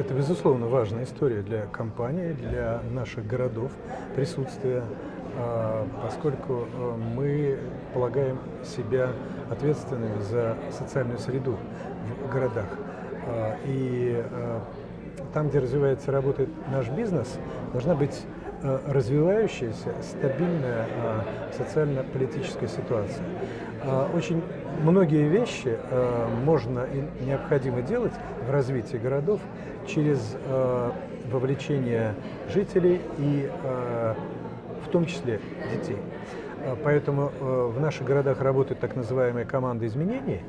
Это, безусловно, важная история для компании, для наших городов, присутствия, а, поскольку э, мы полагаем себя ответственными за социальную среду в городах. А, и э, там, где развивается, работает наш бизнес, должна быть э, развивающаяся, стабильная социально-политическая ситуация. Очень многие вещи можно и необходимо делать в развитии городов через вовлечение жителей и в том числе детей. Поэтому в наших городах работают так называемые команды изменений.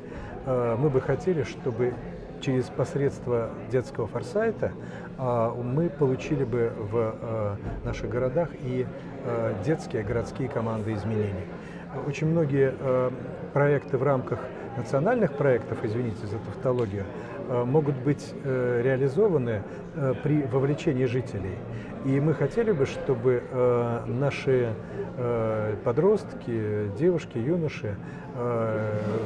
Мы бы хотели, чтобы через посредство детского форсайта мы получили бы в наших городах и детские городские команды изменений. Очень многие проекты в рамках национальных проектов, извините за тавтологию, э, могут быть э, реализованы э, при вовлечении жителей. И мы хотели бы, чтобы наши подростки, девушки, юноши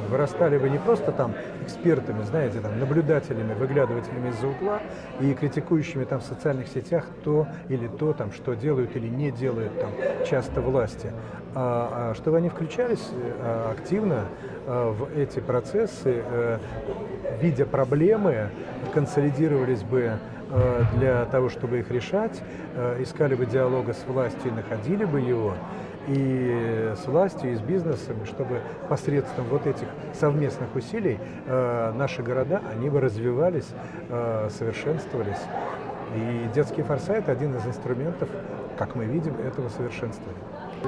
вырастали бы не просто там экспертами, знаете, там, наблюдателями, выглядывателями из-за угла и критикующими там в социальных сетях то или то, там, что делают или не делают там часто власти, а, а чтобы они включались активно в эти процессы, э, видя проблемы, консолидировались бы э, для того, чтобы их решать, э, искали бы диалога с властью и находили бы его, и с властью, и с бизнесом, чтобы посредством вот этих совместных усилий наши города, они бы развивались, совершенствовались. И детский форсайт – один из инструментов, как мы видим, этого совершенствования.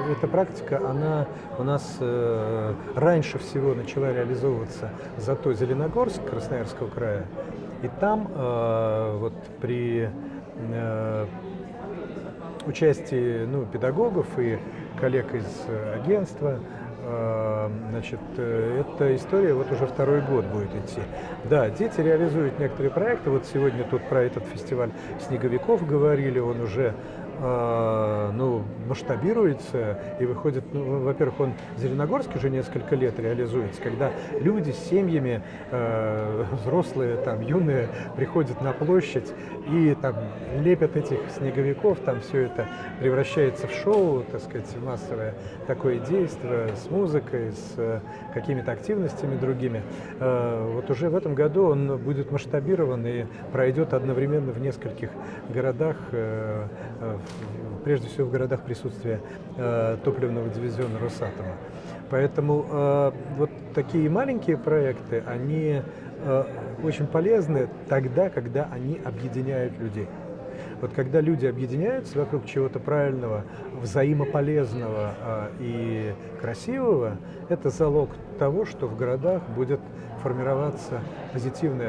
Эта практика, она у нас э, раньше всего начала реализовываться зато Зеленогорск Красноярского края. И там э, вот при э, участии ну, педагогов и коллег из агентства, э, значит, эта история вот уже второй год будет идти. Да, дети реализуют некоторые проекты. Вот сегодня тут про этот фестиваль снеговиков говорили, он уже ну, масштабируется и выходит, ну, во-первых, он в Зеленогорске уже несколько лет реализуется, когда люди с семьями, э, взрослые, там, юные, приходят на площадь и там лепят этих снеговиков, там все это превращается в шоу, так сказать, массовое такое действие с музыкой, с э, какими-то активностями другими. Э, вот уже в этом году он будет масштабирован и пройдет одновременно в нескольких городах, э, э, прежде всего в городах присутствия э, топливного дивизиона Росатома. Поэтому э, вот такие маленькие проекты, они э, очень полезны тогда, когда они объединяют людей. Вот когда люди объединяются вокруг чего-то правильного, взаимополезного э, и красивого, это залог того, что в городах будет формироваться позитивная